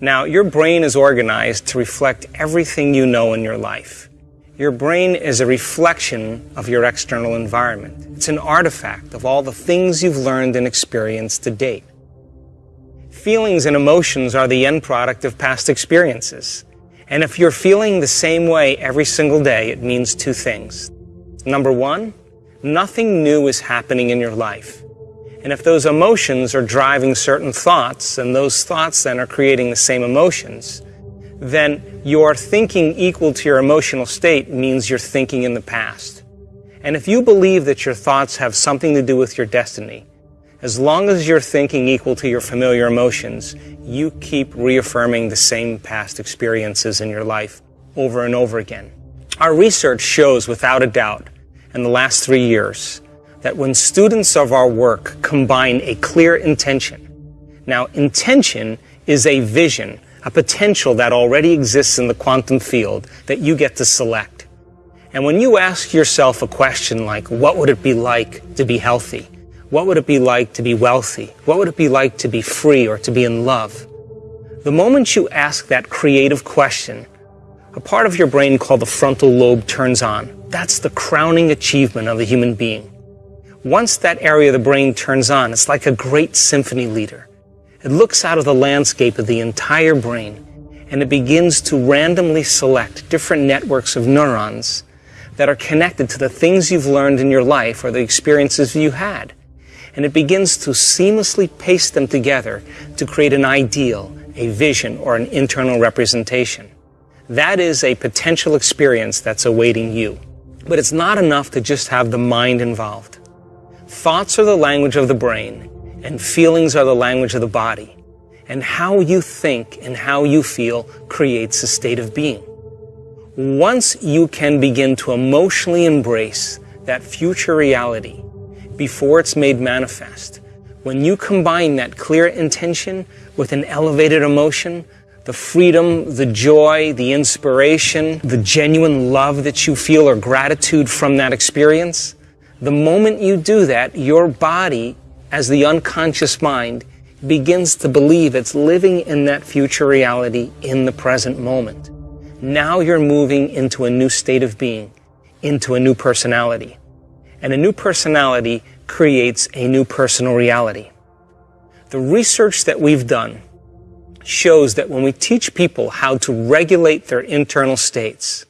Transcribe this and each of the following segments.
Now, your brain is organized to reflect everything you know in your life. Your brain is a reflection of your external environment. It's an artifact of all the things you've learned and experienced to date. Feelings and emotions are the end product of past experiences. And if you're feeling the same way every single day, it means two things. Number one, nothing new is happening in your life. And if those emotions are driving certain thoughts, and those thoughts then are creating the same emotions, then your thinking equal to your emotional state means you're thinking in the past. And if you believe that your thoughts have something to do with your destiny, as long as you're thinking equal to your familiar emotions, you keep reaffirming the same past experiences in your life over and over again. Our research shows without a doubt in the last three years that when students of our work combine a clear intention, now intention is a vision a potential that already exists in the quantum field that you get to select. And when you ask yourself a question like, what would it be like to be healthy? What would it be like to be wealthy? What would it be like to be free or to be in love? The moment you ask that creative question, a part of your brain called the frontal lobe turns on. That's the crowning achievement of the human being. Once that area of the brain turns on, it's like a great symphony leader. It looks out of the landscape of the entire brain and it begins to randomly select different networks of neurons that are connected to the things you've learned in your life or the experiences you had. And it begins to seamlessly paste them together to create an ideal, a vision, or an internal representation. That is a potential experience that's awaiting you. But it's not enough to just have the mind involved. Thoughts are the language of the brain, and feelings are the language of the body. And how you think and how you feel creates a state of being. Once you can begin to emotionally embrace that future reality before it's made manifest, when you combine that clear intention with an elevated emotion, the freedom, the joy, the inspiration, the genuine love that you feel or gratitude from that experience, the moment you do that, your body as the unconscious mind begins to believe it's living in that future reality in the present moment. Now you're moving into a new state of being, into a new personality. And a new personality creates a new personal reality. The research that we've done shows that when we teach people how to regulate their internal states,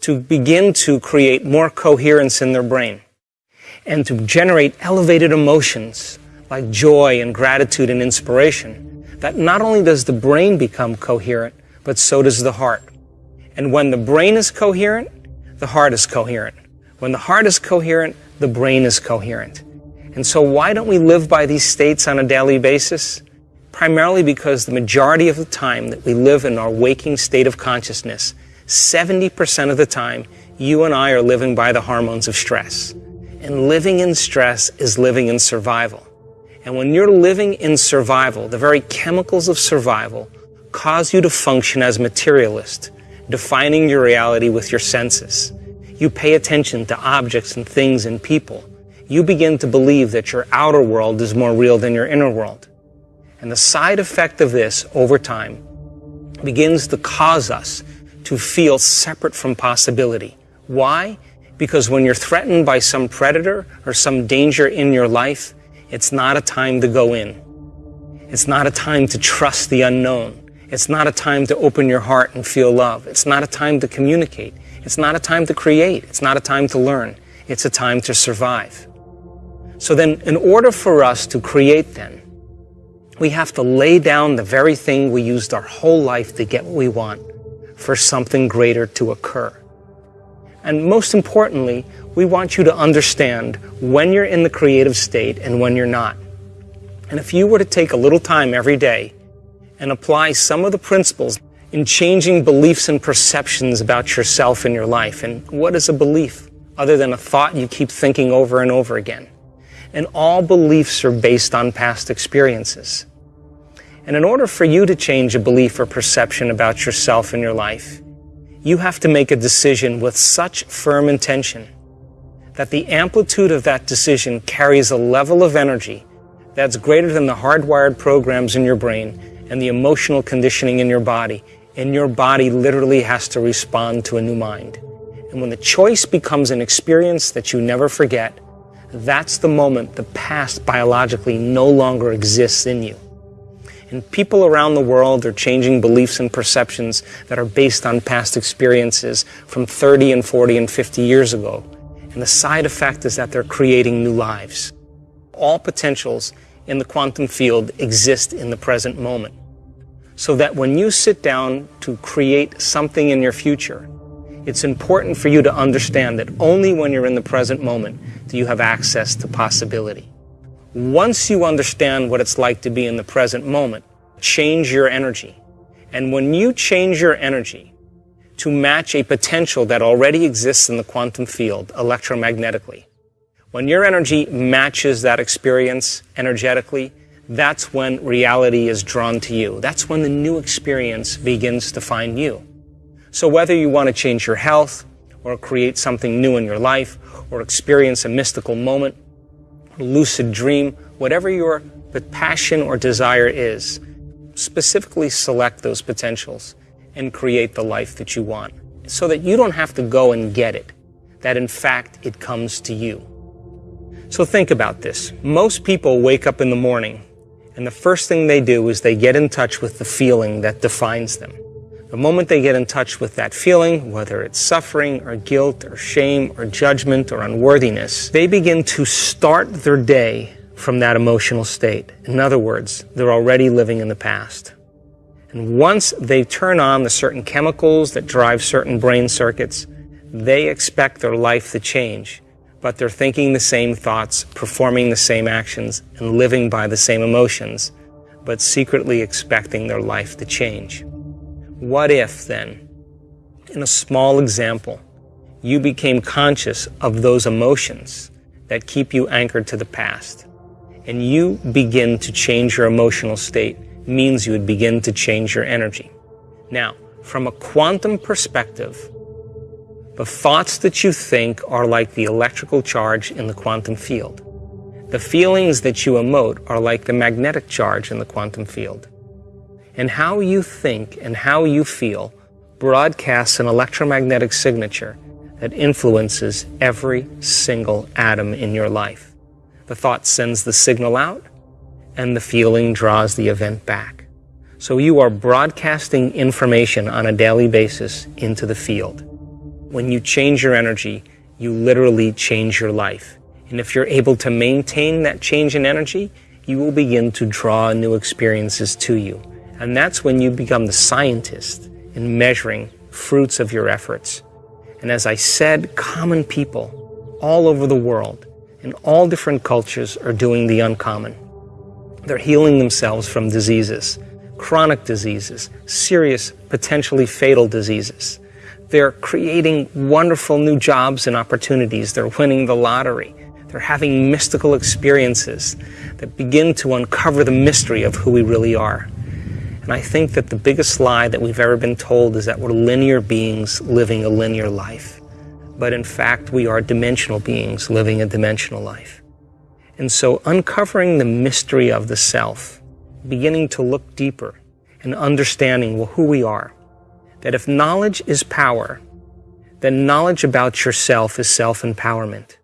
to begin to create more coherence in their brain, and to generate elevated emotions like joy and gratitude and inspiration, that not only does the brain become coherent, but so does the heart. And when the brain is coherent, the heart is coherent. When the heart is coherent, the brain is coherent. And so why don't we live by these states on a daily basis? Primarily because the majority of the time that we live in our waking state of consciousness, 70% of the time, you and I are living by the hormones of stress. And living in stress is living in survival. And when you're living in survival, the very chemicals of survival cause you to function as materialist, defining your reality with your senses. You pay attention to objects and things and people. You begin to believe that your outer world is more real than your inner world. And the side effect of this over time begins to cause us to feel separate from possibility. Why? Because when you're threatened by some predator or some danger in your life, it's not a time to go in. It's not a time to trust the unknown. It's not a time to open your heart and feel love. It's not a time to communicate. It's not a time to create. It's not a time to learn. It's a time to survive. So then, in order for us to create then, we have to lay down the very thing we used our whole life to get what we want for something greater to occur. And most importantly, we want you to understand when you're in the creative state and when you're not. And if you were to take a little time every day and apply some of the principles in changing beliefs and perceptions about yourself and your life, and what is a belief other than a thought you keep thinking over and over again? And all beliefs are based on past experiences. And in order for you to change a belief or perception about yourself and your life, you have to make a decision with such firm intention that the amplitude of that decision carries a level of energy that's greater than the hardwired programs in your brain and the emotional conditioning in your body, and your body literally has to respond to a new mind. And when the choice becomes an experience that you never forget, that's the moment the past biologically no longer exists in you. And people around the world are changing beliefs and perceptions that are based on past experiences from 30 and 40 and 50 years ago. And the side effect is that they're creating new lives. All potentials in the quantum field exist in the present moment. So that when you sit down to create something in your future, it's important for you to understand that only when you're in the present moment do you have access to possibility. Once you understand what it's like to be in the present moment, change your energy. And when you change your energy to match a potential that already exists in the quantum field electromagnetically, when your energy matches that experience energetically, that's when reality is drawn to you. That's when the new experience begins to find you. So whether you want to change your health, or create something new in your life, or experience a mystical moment, lucid dream, whatever your passion or desire is, specifically select those potentials and create the life that you want so that you don't have to go and get it, that in fact it comes to you. So think about this. Most people wake up in the morning and the first thing they do is they get in touch with the feeling that defines them. The moment they get in touch with that feeling, whether it's suffering or guilt or shame or judgment or unworthiness, they begin to start their day from that emotional state. In other words, they're already living in the past. And once they turn on the certain chemicals that drive certain brain circuits, they expect their life to change. But they're thinking the same thoughts, performing the same actions, and living by the same emotions, but secretly expecting their life to change. What if, then, in a small example, you became conscious of those emotions that keep you anchored to the past, and you begin to change your emotional state means you would begin to change your energy. Now, from a quantum perspective, the thoughts that you think are like the electrical charge in the quantum field. The feelings that you emote are like the magnetic charge in the quantum field and how you think and how you feel broadcasts an electromagnetic signature that influences every single atom in your life. The thought sends the signal out, and the feeling draws the event back. So you are broadcasting information on a daily basis into the field. When you change your energy, you literally change your life. And if you're able to maintain that change in energy, you will begin to draw new experiences to you. And that's when you become the scientist in measuring fruits of your efforts. And as I said, common people all over the world in all different cultures are doing the uncommon. They're healing themselves from diseases, chronic diseases, serious, potentially fatal diseases. They're creating wonderful new jobs and opportunities. They're winning the lottery. They're having mystical experiences that begin to uncover the mystery of who we really are. And I think that the biggest lie that we've ever been told is that we're linear beings living a linear life. But in fact, we are dimensional beings living a dimensional life. And so uncovering the mystery of the self, beginning to look deeper and understanding well, who we are, that if knowledge is power, then knowledge about yourself is self-empowerment.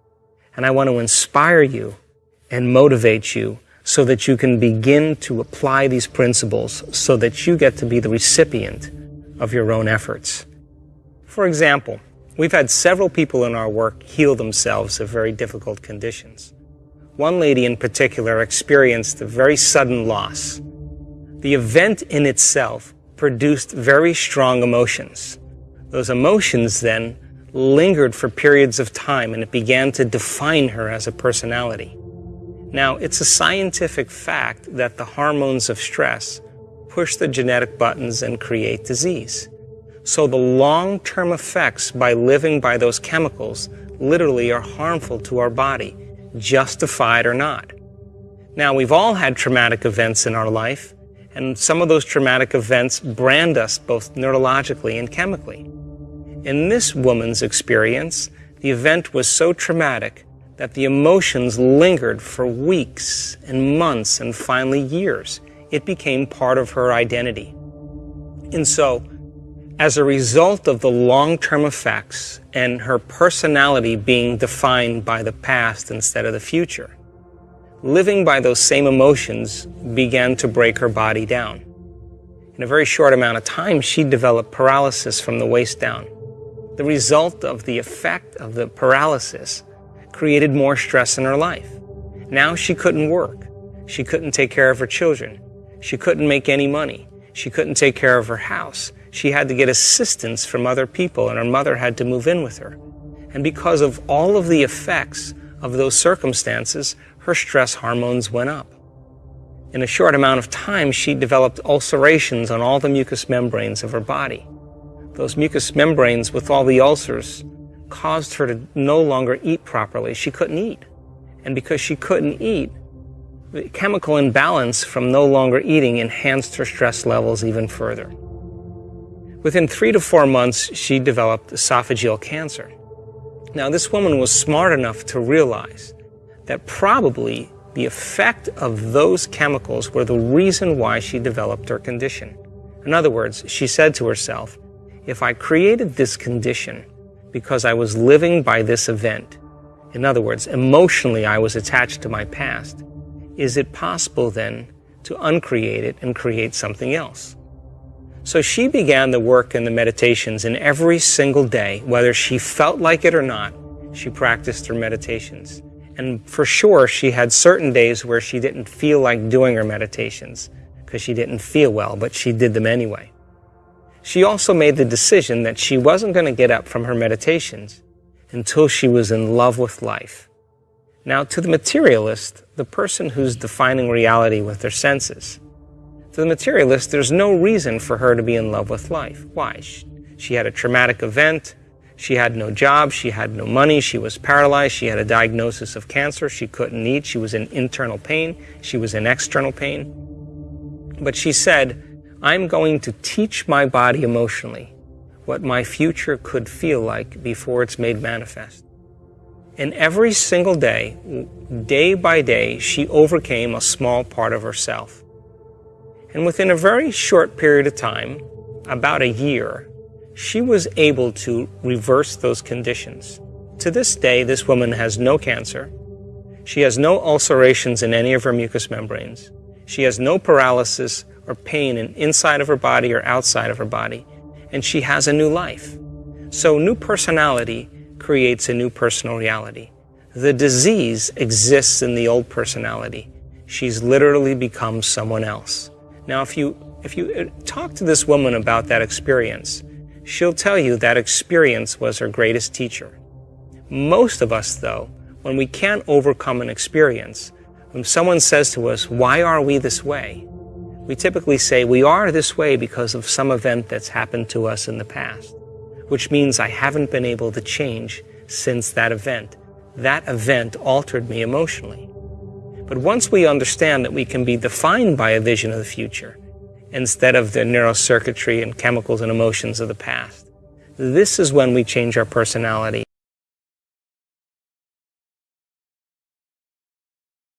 And I want to inspire you and motivate you so that you can begin to apply these principles so that you get to be the recipient of your own efforts. For example, we've had several people in our work heal themselves of very difficult conditions. One lady in particular experienced a very sudden loss. The event in itself produced very strong emotions. Those emotions then lingered for periods of time and it began to define her as a personality. Now, it's a scientific fact that the hormones of stress push the genetic buttons and create disease. So the long-term effects by living by those chemicals literally are harmful to our body, justified or not. Now, we've all had traumatic events in our life, and some of those traumatic events brand us both neurologically and chemically. In this woman's experience, the event was so traumatic that the emotions lingered for weeks and months and finally years, it became part of her identity. And so, as a result of the long-term effects and her personality being defined by the past instead of the future, living by those same emotions began to break her body down. In a very short amount of time, she developed paralysis from the waist down. The result of the effect of the paralysis created more stress in her life. Now she couldn't work. She couldn't take care of her children. She couldn't make any money. She couldn't take care of her house. She had to get assistance from other people, and her mother had to move in with her. And because of all of the effects of those circumstances, her stress hormones went up. In a short amount of time, she developed ulcerations on all the mucous membranes of her body. Those mucous membranes with all the ulcers caused her to no longer eat properly. She couldn't eat. And because she couldn't eat, the chemical imbalance from no longer eating enhanced her stress levels even further. Within three to four months, she developed esophageal cancer. Now, this woman was smart enough to realize that probably the effect of those chemicals were the reason why she developed her condition. In other words, she said to herself, if I created this condition because I was living by this event, in other words, emotionally I was attached to my past, is it possible then to uncreate it and create something else? So she began the work and the meditations, and every single day, whether she felt like it or not, she practiced her meditations. And for sure, she had certain days where she didn't feel like doing her meditations because she didn't feel well, but she did them anyway. She also made the decision that she wasn't going to get up from her meditations until she was in love with life. Now, to the materialist, the person who's defining reality with their senses, to the materialist, there's no reason for her to be in love with life. Why? She had a traumatic event. She had no job, she had no money, she was paralyzed, she had a diagnosis of cancer, she couldn't eat, she was in internal pain, she was in external pain. But she said, I'm going to teach my body emotionally what my future could feel like before it's made manifest. And every single day, day by day, she overcame a small part of herself. And within a very short period of time, about a year, she was able to reverse those conditions. To this day, this woman has no cancer. She has no ulcerations in any of her mucous membranes. She has no paralysis or pain in inside of her body or outside of her body. And she has a new life. So new personality creates a new personal reality. The disease exists in the old personality. She's literally become someone else. Now, if you, if you uh, talk to this woman about that experience, she'll tell you that experience was her greatest teacher. Most of us, though, when we can't overcome an experience, when someone says to us, why are we this way? We typically say, we are this way because of some event that's happened to us in the past, which means I haven't been able to change since that event. That event altered me emotionally. But once we understand that we can be defined by a vision of the future, instead of the neurocircuitry and chemicals and emotions of the past. This is when we change our personality